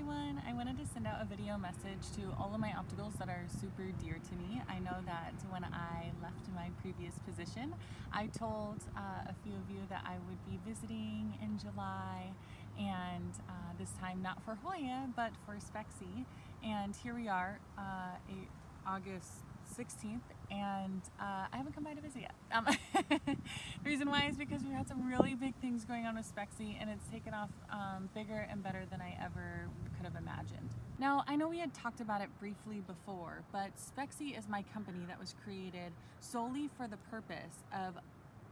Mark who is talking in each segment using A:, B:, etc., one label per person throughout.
A: everyone. I wanted to send out a video message to all of my opticals that are super dear to me. I know that when I left my previous position, I told uh, a few of you that I would be visiting in July and uh, this time not for Hoya but for Spexy and here we are uh, August 16th and uh, I haven't come by to visit yet. Um, the reason why is because we had some really big things going on with Spexy and it's taken off um, bigger and better than I ever could have imagined. Now, I know we had talked about it briefly before, but Spexy is my company that was created solely for the purpose of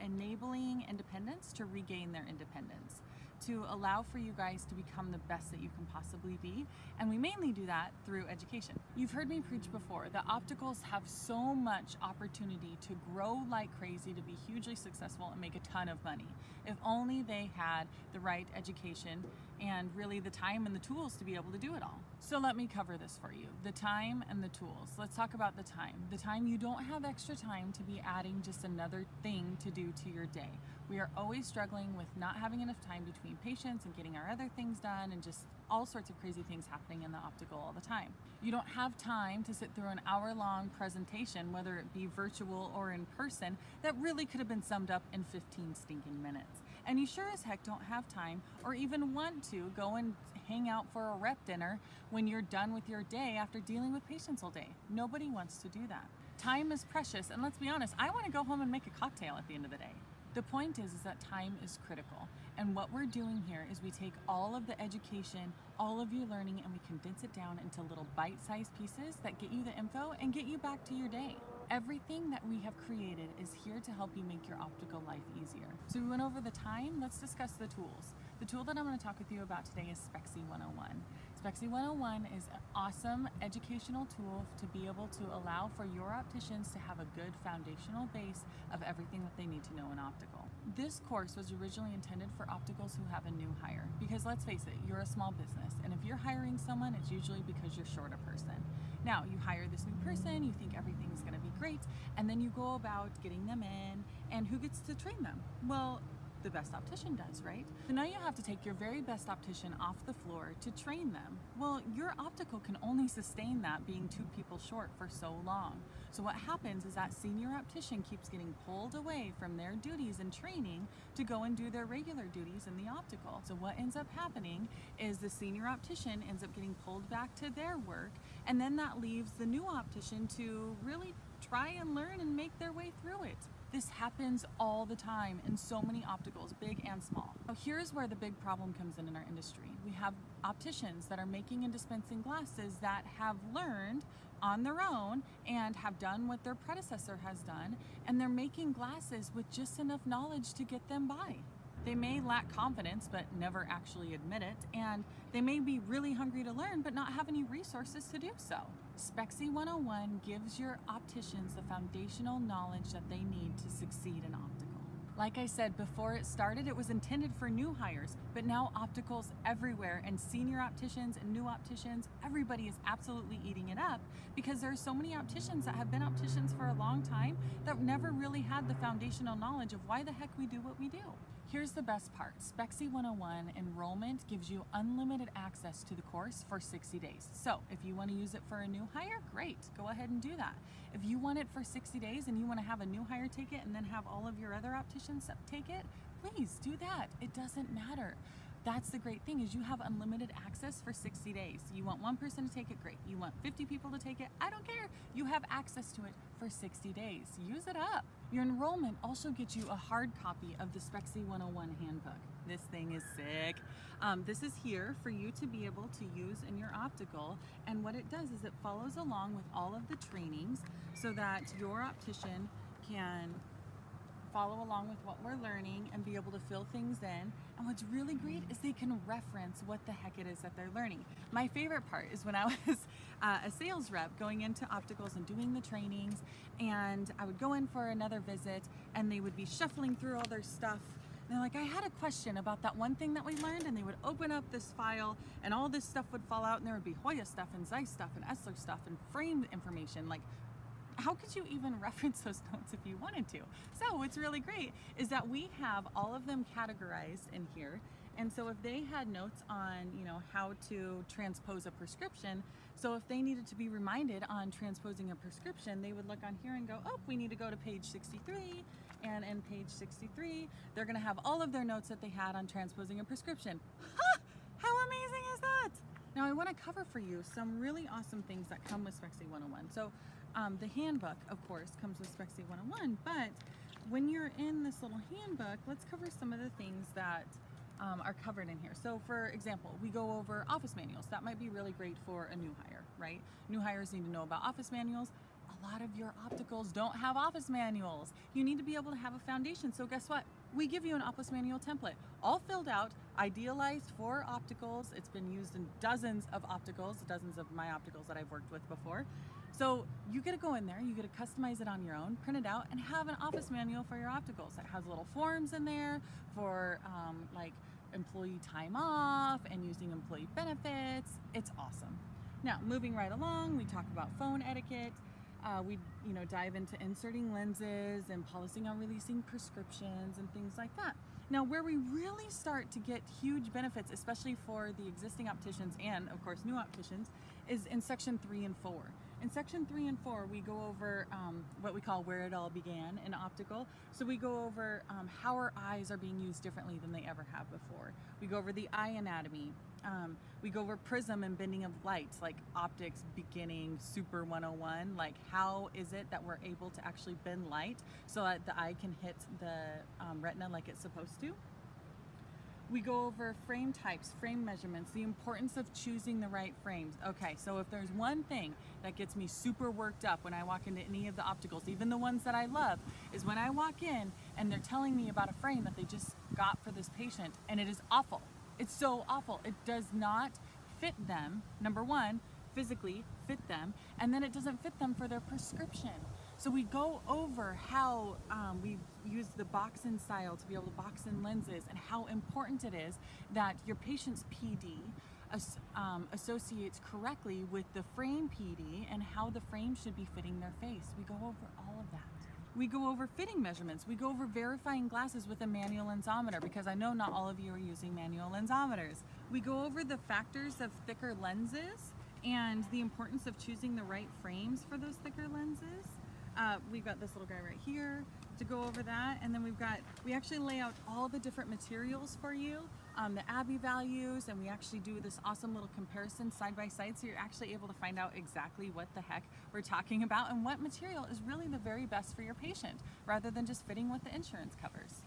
A: enabling independents to regain their independence to allow for you guys to become the best that you can possibly be. And we mainly do that through education. You've heard me preach before that opticals have so much opportunity to grow like crazy, to be hugely successful and make a ton of money. If only they had the right education and really the time and the tools to be able to do it all. So let me cover this for you. The time and the tools. Let's talk about the time. The time you don't have extra time to be adding just another thing to do to your day. We are always struggling with not having enough time between patients and getting our other things done and just all sorts of crazy things happening in the optical all the time. You don't have time to sit through an hour long presentation, whether it be virtual or in person, that really could have been summed up in 15 stinking minutes. And you sure as heck don't have time or even want to go and hang out for a rep dinner when you're done with your day after dealing with patients all day. Nobody wants to do that. Time is precious, and let's be honest, I want to go home and make a cocktail at the end of the day. The point is, is that time is critical. And what we're doing here is we take all of the education, all of your learning, and we condense it down into little bite-sized pieces that get you the info and get you back to your day. Everything that we have created is here to help you make your optical life easier. So we went over the time, let's discuss the tools. The tool that I'm going to talk with you about today is Spexy 101. Spexy 101 is an awesome educational tool to be able to allow for your opticians to have a good foundational base of everything that they need to know in optical. This course was originally intended for opticals who have a new hire because let's face it, you're a small business and if you're hiring someone, it's usually because you're short a person. Now, you hire this new person, you think everything's going to be great, and then you go about getting them in, and who gets to train them? Well, the best optician does, right? So now you have to take your very best optician off the floor to train them. Well, your optical can only sustain that being two people short for so long. So what happens is that senior optician keeps getting pulled away from their duties and training to go and do their regular duties in the optical. So what ends up happening is the senior optician ends up getting pulled back to their work and then that leaves the new optician to really try and learn and make their way through it. This happens all the time in so many opticals, big and small. Now here's where the big problem comes in in our industry. We have opticians that are making and dispensing glasses that have learned on their own and have done what their predecessor has done, and they're making glasses with just enough knowledge to get them by. They may lack confidence but never actually admit it, and they may be really hungry to learn but not have any resources to do so. Spexy 101 gives your opticians the foundational knowledge that they need to succeed in optical. Like I said, before it started, it was intended for new hires, but now opticals everywhere and senior opticians and new opticians, everybody is absolutely eating it up because there are so many opticians that have been opticians for a long time that never really had the foundational knowledge of why the heck we do what we do. Here's the best part. Spexy 101 enrollment gives you unlimited access to the course for 60 days. So if you want to use it for a new hire, great, go ahead and do that. If you want it for 60 days and you want to have a new hire take it and then have all of your other opticians take it, please do that. It doesn't matter. That's the great thing is you have unlimited access for 60 days. You want one person to take it, great. You want 50 people to take it, I don't care. You have access to it for 60 days. Use it up. Your enrollment also gets you a hard copy of the Spexy 101 handbook. This thing is sick. Um, this is here for you to be able to use in your optical and what it does is it follows along with all of the trainings so that your optician can follow along with what we're learning and be able to fill things in. And what's really great is they can reference what the heck it is that they're learning. My favorite part is when I was uh, a sales rep going into opticals and doing the trainings and I would go in for another visit and they would be shuffling through all their stuff and they're like, I had a question about that one thing that we learned, and they would open up this file, and all this stuff would fall out, and there would be Hoya stuff, and Zeiss stuff, and Essilor stuff, and frame information, like how could you even reference those notes if you wanted to? So what's really great is that we have all of them categorized in here And so if they had notes on, you know, how to transpose a prescription, so if they needed to be reminded on transposing a prescription, they would look on here and go, oh, we need to go to page 63. And in page 63, they're gonna have all of their notes that they had on transposing a prescription. How amazing is that? Now I wanna cover for you some really awesome things that come with Spexy 101. So um, the handbook, of course, comes with Spexy 101, but when you're in this little handbook, let's cover some of the things that um, are covered in here. So for example, we go over office manuals. That might be really great for a new hire, right? New hires need to know about office manuals. A lot of your opticals don't have office manuals. You need to be able to have a foundation. So guess what? We give you an office manual template, all filled out, idealized for opticals. It's been used in dozens of opticals, dozens of my opticals that I've worked with before. So you get to go in there, you get to customize it on your own, print it out, and have an office manual for your opticals. It has little forms in there for um, like employee time off and using employee benefits. It's awesome. Now, moving right along, we talk about phone etiquette. Uh, we, you know, dive into inserting lenses and policing on releasing prescriptions and things like that. Now, where we really start to get huge benefits, especially for the existing opticians and, of course, new opticians, is in section three and four. In section three and four, we go over um, what we call where it all began in optical. So we go over um, how our eyes are being used differently than they ever have before. We go over the eye anatomy. Um, we go over prism and bending of light, like optics beginning super 101. Like how is it that we're able to actually bend light so that the eye can hit the um, retina like it's supposed to? We go over frame types, frame measurements, the importance of choosing the right frames. Okay, so if there's one thing that gets me super worked up when I walk into any of the opticals, even the ones that I love, is when I walk in and they're telling me about a frame that they just got for this patient and it is awful. It's so awful. It does not fit them, number one, physically fit them, and then it doesn't fit them for their prescription. So we go over how um, we use the box-in style to be able to box in lenses and how important it is that your patient's PD um, associates correctly with the frame PD and how the frame should be fitting their face. We go over all of that. We go over fitting measurements. We go over verifying glasses with a manual lensometer because I know not all of you are using manual lensometers. We go over the factors of thicker lenses and the importance of choosing the right frames for those thicker lenses. Uh, we've got this little guy right here to go over that and then we've got we actually lay out all the different materials for you um, the Abbe values and we actually do this awesome little comparison side by side so you're actually able to find out exactly what the heck we're talking about and what material is really the very best for your patient rather than just fitting what the insurance covers.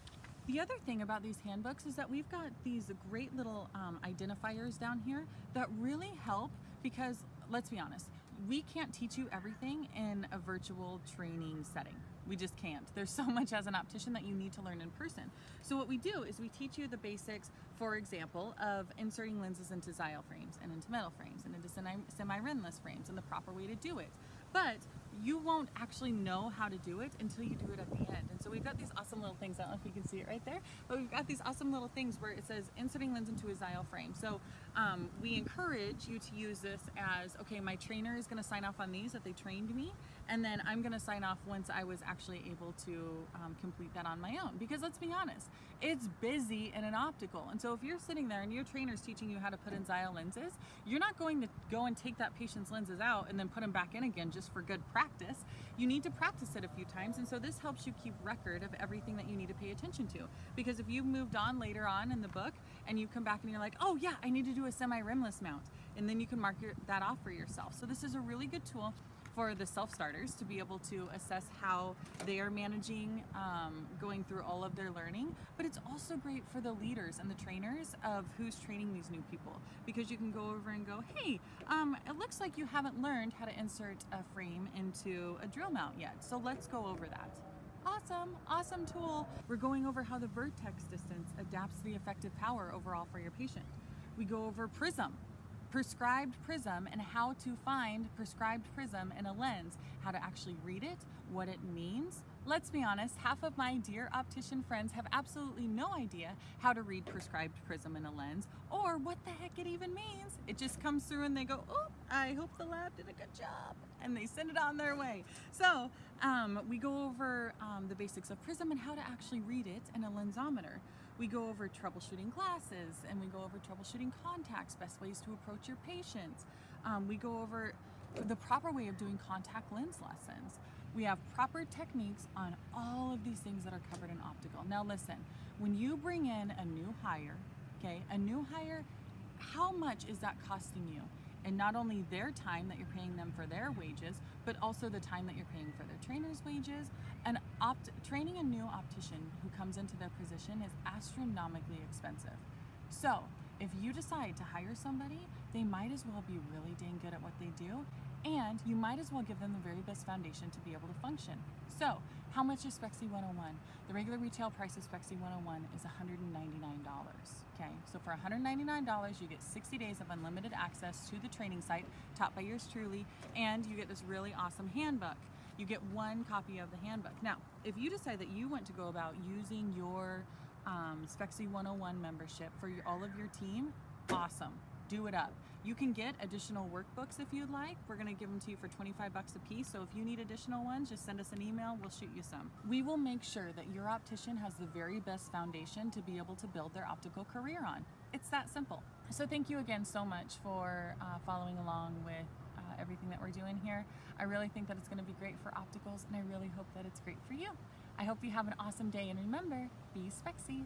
A: The other thing about these handbooks is that we've got these great little um, identifiers down here that really help because let's be honest, we can't teach you everything in a virtual training setting. We just can't. There's so much as an optician that you need to learn in person. So what we do is we teach you the basics, for example, of inserting lenses into zyl frames and into metal frames and into semi-rimless frames and the proper way to do it. But you won't actually know how to do it until you do it at the end. And so we've got these awesome little things, I don't know if you can see it right there, but we've got these awesome little things where it says inserting lens into a zyl frame. So um, we encourage you to use this as, okay, my trainer is gonna sign off on these that they trained me, and then I'm gonna sign off once I was actually able to um, complete that on my own. Because let's be honest, it's busy in an optical. And so if you're sitting there and your trainer's teaching you how to put in zyl lenses, you're not going to go and take that patient's lenses out and then put them back in again just for good practice. You need to practice it a few times. And so this helps you keep record of everything that you need to pay attention to. Because if you've moved on later on in the book and you come back and you're like, oh yeah, I need to do a semi-rimless mount. And then you can mark your, that off for yourself. So this is a really good tool for the self-starters to be able to assess how they are managing um, going through all of their learning. But it's also great for the leaders and the trainers of who's training these new people. Because you can go over and go hey um, it looks like you haven't learned how to insert a frame into a drill mount yet. So let's go over that. Awesome, awesome tool. We're going over how the vertex distance adapts the effective power overall for your patient. We go over prism, prescribed prism and how to find prescribed prism in a lens, how to actually read it, what it means. Let's be honest, half of my dear optician friends have absolutely no idea how to read prescribed prism in a lens or what the heck it even means. It just comes through and they go, oh, I hope the lab did a good job. And they send it on their way. So um, we go over um, the basics of prism and how to actually read it in a lensometer. We go over troubleshooting glasses and we go over troubleshooting contacts, best ways to approach your patients. Um, we go over the proper way of doing contact lens lessons. We have proper techniques on all of these things that are covered in optical. Now listen, when you bring in a new hire, okay, a new hire, how much is that costing you? And not only their time that you're paying them for their wages, but also the time that you're paying for their trainer's wages. And opt- training a new optician who comes into their position is astronomically expensive. So if you decide to hire somebody, they might as well be really dang good at what they do, and you might as well give them the very best foundation to be able to function. So, how much is Spexy 101? The regular retail price of Spexy 101 is $199. Okay, so for $199, you get 60 days of unlimited access to the training site taught by yours truly, and you get this really awesome handbook. You get one copy of the handbook. Now, if you decide that you want to go about using your um, Spexy 101 membership for your, all of your team, awesome. Do it up. You can get additional workbooks if you'd like. We're going to give them to you for 25 bucks a piece. So if you need additional ones, just send us an email. We'll shoot you some. We will make sure that your optician has the very best foundation to be able to build their optical career on. It's that simple. So thank you again so much for uh, following along with everything that we're doing here. I really think that it's going to be great for opticals and I really hope that it's great for you. I hope you have an awesome day and remember, be spexy.